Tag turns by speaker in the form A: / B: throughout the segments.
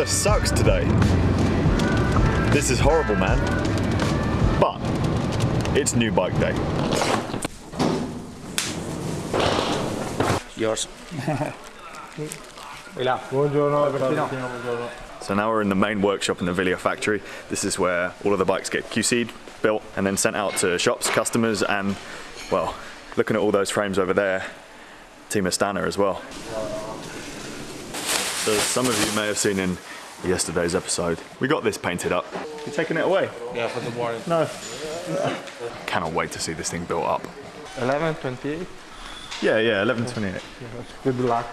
A: weather sucks today. This is horrible, man. But it's new bike day.
B: Yours.
A: So now we're in the main workshop in the Wilier factory. This is where all of the bikes get QC'd, built, and then sent out to shops, customers, and well, looking at all those frames over there, Team Astana as well. So some of you may have seen in yesterday's episode, we got this painted up. You're taking it away?
B: Yeah, for the warranty.
A: No. Cannot wait to see this thing built up.
B: 11.28?
A: Yeah, yeah, 1128.
C: Good luck.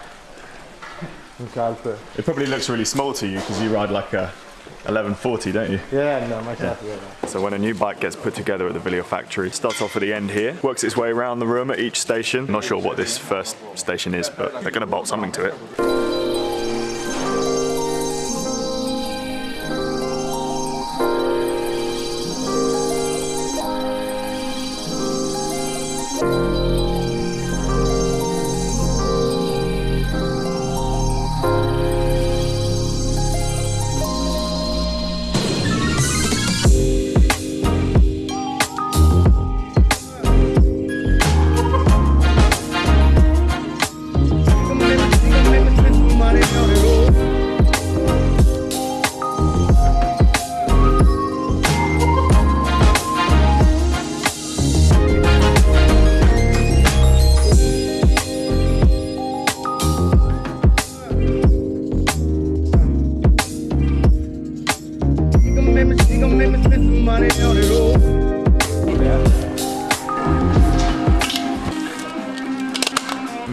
C: Calpe.
A: It probably looks really small to you because you ride like a 1140, don't you?
C: Yeah, no, myself. Yeah.
A: So when a new bike gets put together at the Wilier factory, starts off at the end here, works its way around the room at each station. Not sure what this first station is, but they're going to bolt something to it.
D: Make me money on the road.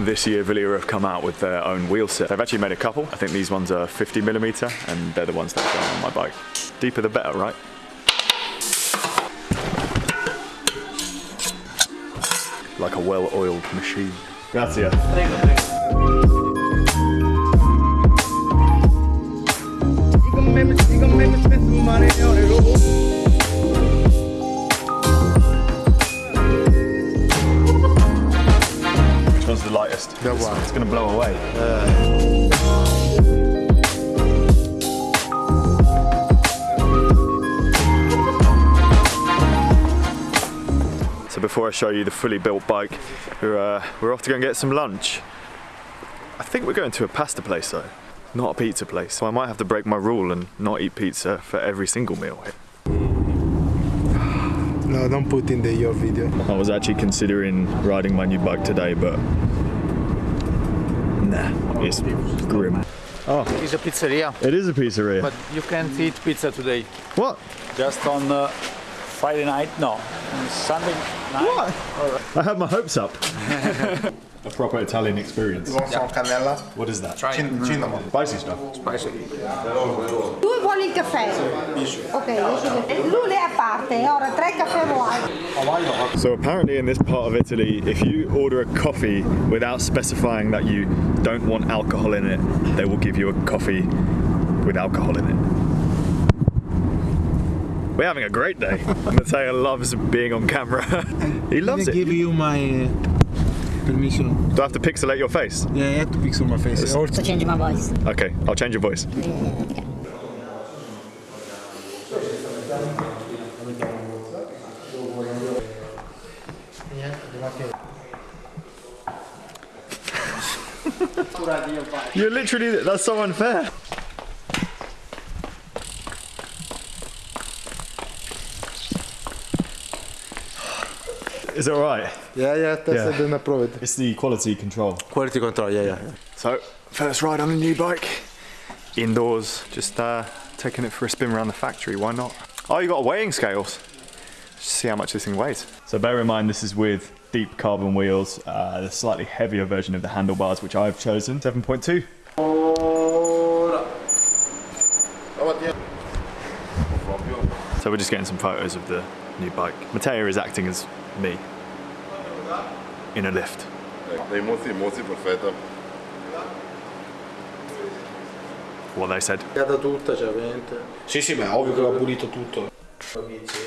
A: This year Wilier have come out with their own wheel set. They've actually made a couple. I think these ones are 50 millimeter and they're the ones that go on my bike. Deeper the better, right? Like a well-oiled machine. Grazie.
D: She gon'
A: lightest?
C: That
A: This
C: one.
A: It's gonna blow away. So before I show you the fully built bike, we're, uh, we're off to go and get some lunch. I think we're going to a pasta place though, not a pizza place. So I might have to break my rule and not eat pizza for every single meal.
C: No, don't put in the your video.
A: I was actually considering riding my new bike today, but nah, it's grim.
B: It's a pizzeria,
A: It is a pizzeria.
B: but you can't eat pizza today.
A: what?
E: just on uh, Friday night, no, on Sunday night. What?
A: I had my hopes up. a proper Italian experience.
C: Want some cannella?
A: What is that?
C: Cin- cinnamon.
A: Spicy stuff.
F: Spicy. vuole il caffè. Ok, io sono- lui è a parte, ora tre caffè vuoi.
A: So apparently in this part of Italy, if you order a coffee without specifying that you don't want alcohol in it, they will give you a coffee with alcohol in it. We're having a great day. Matteo loves being on camera. he loves
C: I
A: it.
C: give you my uh, permission.
A: Do I have to pixelate your face?
C: Yeah, I have to pixel my face. Also,
F: To change my voice.
A: Okay, I'll change your voice. You're literally, that's so unfair. Is it alright?
C: yeah, yeah, tested
A: Yeah.
C: and approved.
A: It's the quality control.
C: Quality control, yeah, yeah.
A: So, first ride on a new bike, indoors, just uh, taking it for a spin around the factory, why not? Oh, you got weighing scales. Just see how much this thing weighs. So bear in mind this is with deep carbon wheels, uh, the slightly heavier version of the handlebars, which I've chosen, 7.2. So we're just getting some photos of the new bike. Matteo is acting as me in a lift.
C: Va pulito tutto.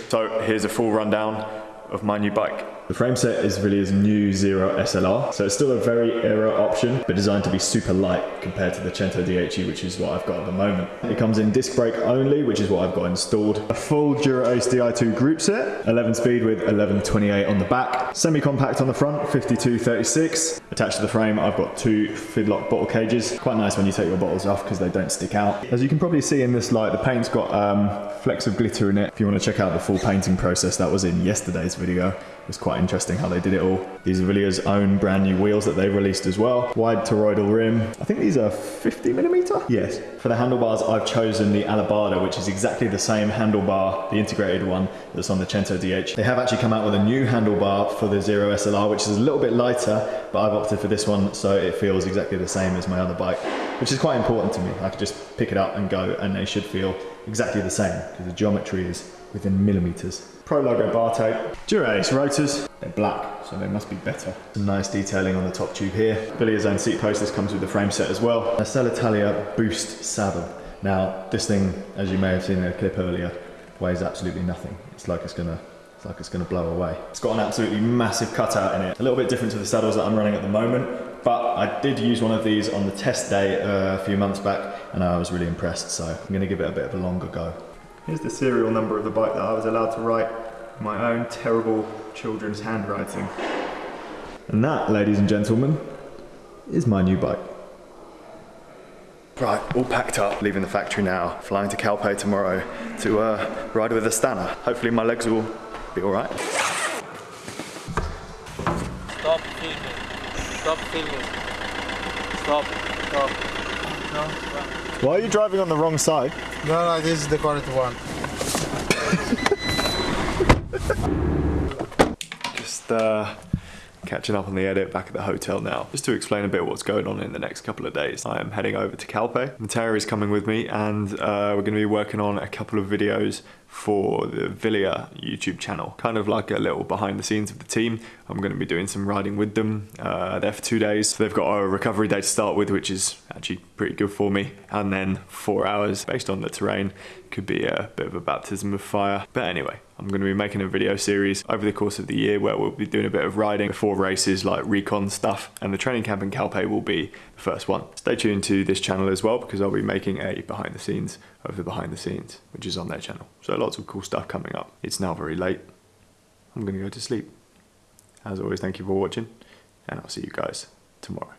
A: So here's a full rundown of my new bike. The frame set is Wilier's new Zero SLR, so it's still a very aero option, but designed to be super light compared to the Cento DHE, which is what I've got at the moment. It comes in disc brake only, which is what I've got installed. A full Dura Ace Di2 group set, 11 speed with 1128 on the back, semi-compact on the front, 5236. Attached to the frame, I've got two Fidlock bottle cages. Quite nice when you take your bottles off because they don't stick out. As you can probably see in this light, the paint's got um, flecks of glitter in it. If you want to check out the full painting process, that was in yesterday's video. It was quite interesting how they did it all. These are Wilier's own brand new wheels that they released as well. Wide toroidal rim. I think these are 50 millimeter. Yes. For the handlebars, I've chosen the Alabarda, which is exactly the same handlebar, the integrated one that's on the Cento DH. They have actually come out with a new handlebar for the Zero SLR, which is a little bit lighter, but I've opted for this one so it feels exactly the same as my other bike, which is quite important to me. I could just pick it up and go, and they should feel exactly the same because the geometry is within millimeters. Prologo bar tape. Dura-Ace rotors, they're black, so they must be better. Some nice detailing on the top tube here. Wilier's own seat post, this comes with the frame set as well. A Selle Italia Boost saddle. Now, this thing, as you may have seen in a clip earlier, weighs absolutely nothing. It's like it's gonna it's like it's gonna blow away. It's got an absolutely massive cutout in it. A little bit different to the saddles that I'm running at the moment, but I did use one of these on the test day uh, a few months back, and I was really impressed, so I'm gonna give it a bit of a longer go. Here's the serial number of the bike that I was allowed to write my own terrible children's handwriting. And that, ladies and gentlemen, is my new bike. Right, all packed up, leaving the factory now, flying to Calpe tomorrow to uh, ride with Astana. Hopefully my legs will be all right.
B: Stop filming. Stop filming. Stop. Stop.
A: Why are you driving on the wrong side?
C: No, no, this is the correct one.
A: Just uh, catching up on the edit back at the hotel now. Just to explain a bit what's going on in the next couple of days. I am heading over to Calpe. Matteo is coming with me and uh, we're going to be working on a couple of videos for the Wilier YouTube channel. Kind of like a little behind the scenes of the team. I'm going to be doing some riding with them uh, there for two days. So they've got a recovery day to start with, which is actually pretty good for me. And then four hours based on the terrain could be a bit of a baptism of fire. But anyway, I'm going to be making a video series over the course of the year where we'll be doing a bit of riding before races like recon stuff and the training camp in Calpe will be the first one. Stay tuned to this channel as well because I'll be making a behind the scenes of the behind the scenes which is on their channel. So lots of cool stuff coming up. It's now very late. I'm going to go to sleep. As always, thank you for watching and I'll see you guys tomorrow.